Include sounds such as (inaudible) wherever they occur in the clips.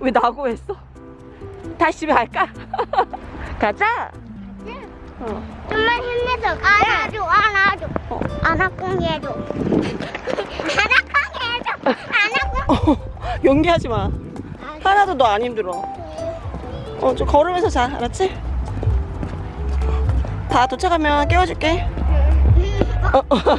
왜 나고 했어? 다시 집에 갈까? (laughs) 가자. 어. 좀만 힘내서 안아줘 안아줘 어. 안아꽁 해줘 안아꽁 해줘 안아꽁 어, 연기하지 마. 하나도 너 안 힘들어. 어, 좀 걸으면서 자, 알았지? 다 도착하면 깨워줄게. 어, 어. 어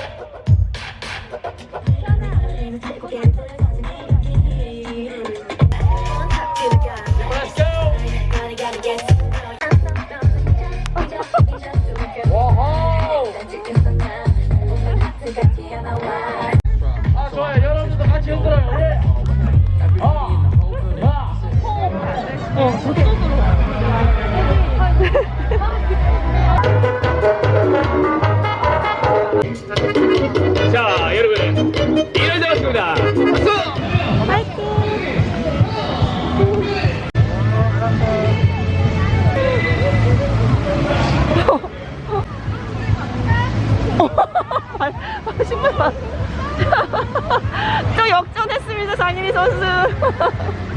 선수. (laughs)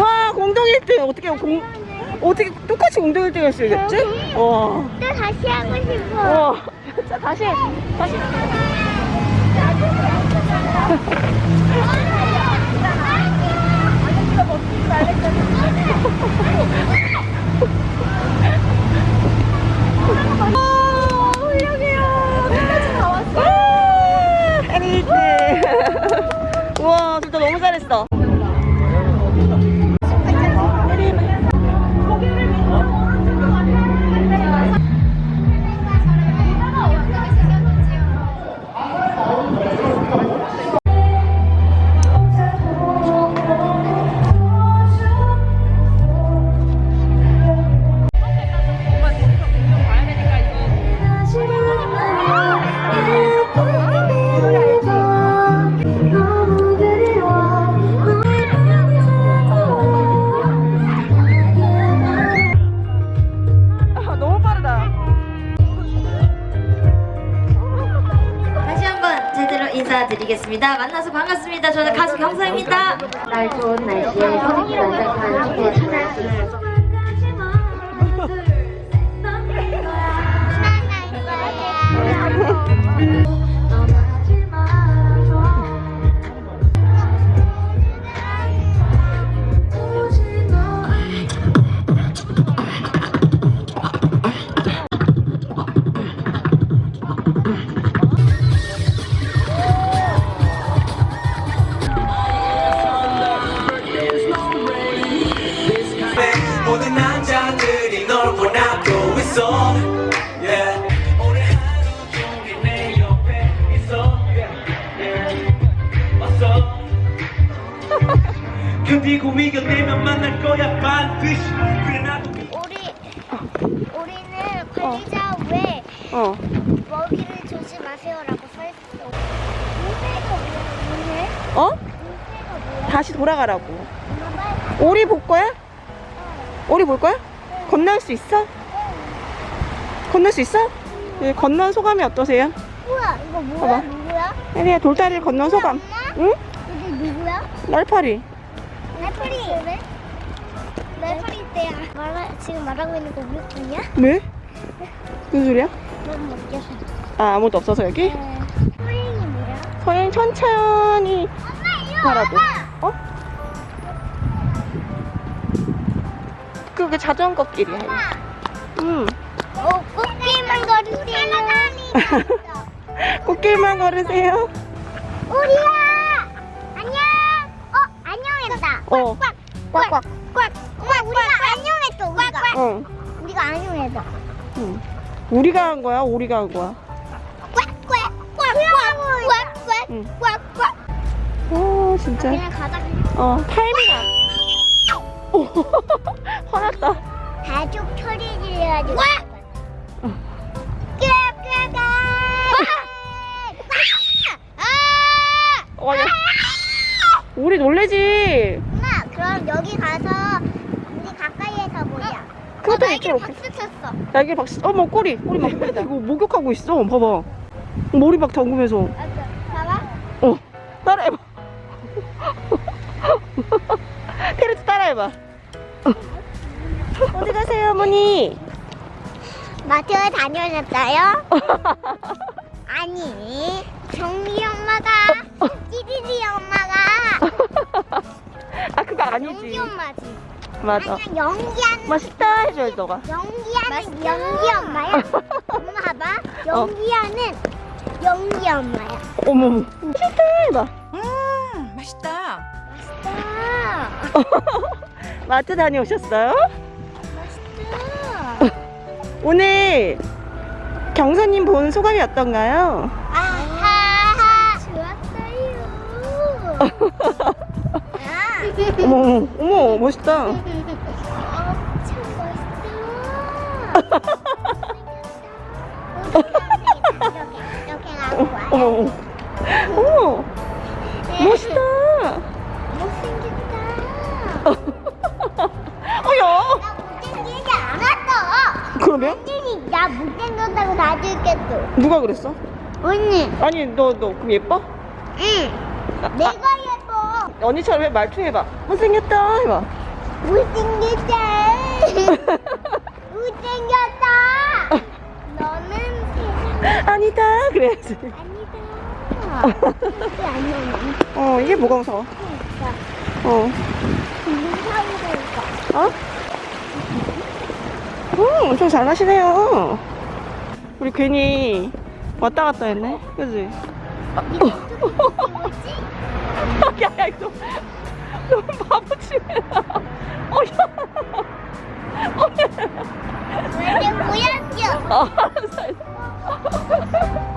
와, 공동 1등. 어떻게 공, 어떻게 똑같이 공동 1등 할 수 있겠지? 와. 또 다시 하고 싶어 와. (laughs) 자, 다시, 다시. 아, 훌륭해요. 끝까지 다 왔어. 에리트. 잘했어. 인사드리겠습니다. 만나서 반갑습니다. 저는 가수 경서입니다. 날 좋은 날씨에 선생님 완전한 축제 찾아올 수 있어서 떠나지 견디고 이겨내면 만날 거야 반드시 그래 나도 우리 우리는 관리자 왜 어. 먹이를 주지 마세요라고 써있어 뭐야? 어? 뭐야? 다시 돌아가라고. 엄마 오리 볼 거야? 오리 볼 거야? 건널 수 있어? 건널 수 있어? 네, 건넌 소감이 어떠세요? 우와 이거 뭐야? 봐봐. 누구야? 혜리야 돌다리를 건넌 소감. 응? 이게 누구야? 날파리. 레프리 왜? 레프리 때야 말하, 지금 말하고 있는 거 우리 뿐이야? 왜? 무슨 소리야? 아 아무도 없어서 여기? 프링이 뭐야? 서행 천천히 가라고. 어? 그게 자전거 길이야. 응. 어, 꽃길만 걸으세요. (laughs) 꽃길만 걸으세요. 우리야! 어. 꽉, 꽉, 꽉. 엄마, 우리가 안녕했어, 우리가. 어. 우리가 안녕했어. 응. 우리가 한 거야? 우리가 한 거야? 꽉, 꽉, 꽉, 꽉, 꽉, 응. 꽉, 꽉. 오, 진짜. 그냥 가자. 어, 타이밍 안. 오, (laughs) 화났다. 가족 소리 질러가지고. 꽉! 아! 어, 야. 우리 놀래지. 그럼 여기 가서 우리 가까이에서 보자. 그것도 어, 이쪽으로. 날개 박수 쳤어. 날개 박수. 어머, 꼬리. 꼬리 막. (laughs) 이거 목욕하고 있어. 봐봐. 머리 막 담그면서. 맞아. 봐봐. 어. 따라해봐. (laughs) 페르트 따라해봐. 어디 가세요, 어머니? 마트에 다녀오셨어요? (laughs) 아니, 정미 엄마가, 찌리리 엄마가, 아, 그거 연기 아니지. 엄마지. 맞아. 아니야, 연기하는, 맛있다 해줘야지, 너가. 연기하는 연기 엄마야. (laughs) 엄마 봐봐. 연기하는 연기 엄마야. 어머머. 맛있다 해봐. 맛있다. (laughs) 마트 다녀오셨어요? 맛있다. 오늘 경사님 본 소감이 어떤가요? 아하. 좋았어요. (laughs) 아. 어머, 어머, 어머, 멋있다. (laughs) 거야. 어머, 어머. 어머, 멋있다. 못생겼다. 어여. 나 못생기지 않았어. 그러면? 언니, 나 못생겼다고 다 들겠어. 누가 그랬어? 언니. 아니, 너, 너, 그럼 예뻐? 응. 아, 내가. 언니처럼 해, 말투 해봐. 못생겼다 해봐. 못생겼다. (laughs) 못생겼다. 너는 세상 (laughs) 아니다, 그래야지. 아니다. (laughs) 어, 이게 뭐가 무서워? 어. 무서우니까. 어? 음, 엄청 잘하시네요. 우리 괜히 왔다 갔다 했네. 그지? 뭐지? (laughs) 야, 야, 이거 너무 바보치네. 어, 야. 어, 야. 왜 보였죠? 어, 알았어, 알았어.